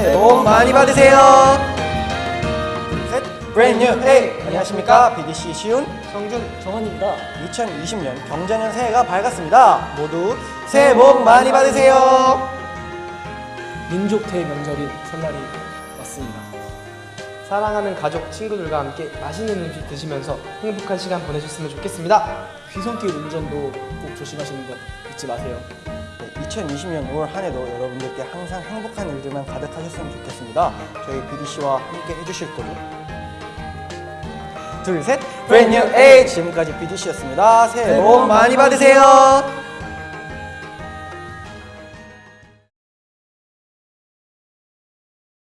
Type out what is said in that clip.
새해 복 많이 받으세요. 셋, new hey. 안녕하십니까 BDC 시훈 성준 정원입니다. 2020년 경자년 새해가 밝았습니다. 모두 새해 복 많이 받으세요. 민족 대명절인 설날이 왔습니다. 사랑하는 가족, 친구들과 함께 맛있는 음식 드시면서 행복한 시간 보내셨으면 좋겠습니다. 귀성길 운전도 꼭 조심하시는 것 잊지 마세요. 네, 2020년 올 한해도 여러분들께 항상 행복한 일들만 가득하셨으면 좋겠습니다. 저희 BDC와 함께 해주실 거죠? 둘, 셋, new age. 지금까지 BDC였습니다. 새해 복 많이 받으세요.